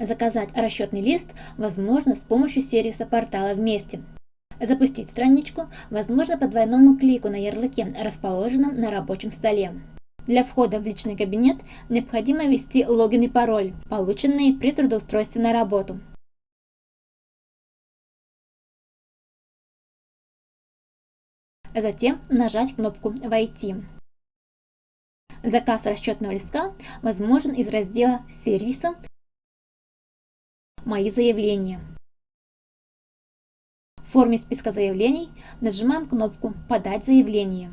Заказать расчетный лист возможно с помощью сервиса портала «Вместе». Запустить страничку возможно по двойному клику на ярлыке, расположенном на рабочем столе. Для входа в личный кабинет необходимо ввести логин и пароль, полученные при трудоустройстве на работу. Затем нажать кнопку «Войти». Заказ расчетного листка возможен из раздела «Сервиса «Мои заявления». В форме списка заявлений нажимаем кнопку «Подать заявление».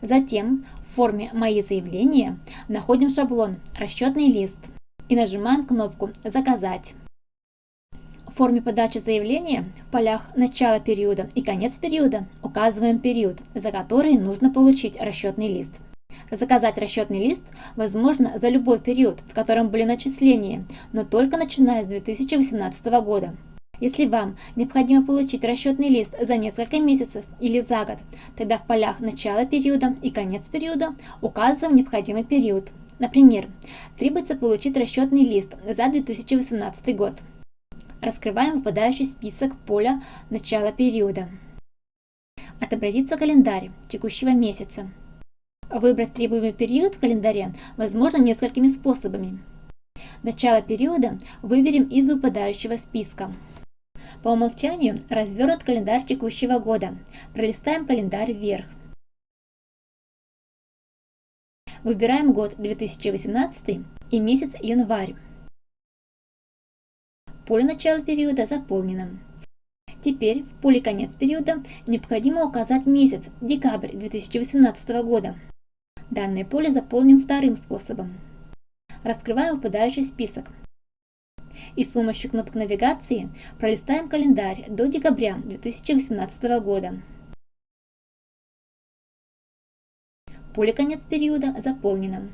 Затем в форме «Мои заявления» находим шаблон «Расчетный лист» и нажимаем кнопку «Заказать». В форме подачи заявления в полях «Начало периода» и «Конец периода» указываем период, за который нужно получить расчетный лист – Заказать расчетный лист возможно за любой период, в котором были начисления, но только начиная с 2018 года. Если вам необходимо получить расчетный лист за несколько месяцев или за год, тогда в полях начала периода и конец периода указываем необходимый период. Например, требуется получить расчетный лист за 2018 год. Раскрываем выпадающий список поля начала периода. Отобразится календарь текущего месяца. Выбрать требуемый период в календаре возможно несколькими способами. Начало периода выберем из выпадающего списка. По умолчанию развернут календарь текущего года. Пролистаем календарь вверх. Выбираем год 2018 и месяц январь. Поле начала периода заполнено. Теперь в поле конец периода необходимо указать месяц, декабрь 2018 года. Данное поле заполним вторым способом. Раскрываем выпадающий список. И с помощью кнопок навигации пролистаем календарь до декабря 2018 года. Поле конец периода заполнено.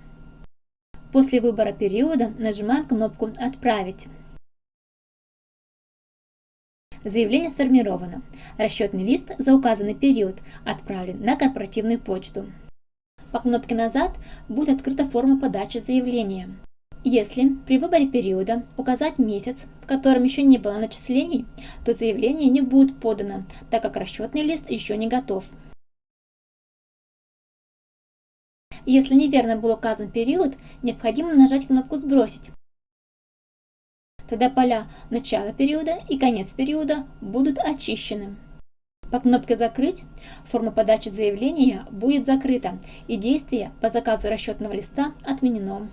После выбора периода нажимаем кнопку «Отправить». Заявление сформировано. Расчетный лист за указанный период отправлен на корпоративную почту. По кнопке «Назад» будет открыта форма подачи заявления. Если при выборе периода указать месяц, в котором еще не было начислений, то заявление не будет подано, так как расчетный лист еще не готов. Если неверно был указан период, необходимо нажать кнопку «Сбросить». Тогда поля начала периода и конец периода будут очищены. По кнопке «Закрыть» форма подачи заявления будет закрыта и действие по заказу расчетного листа отменено.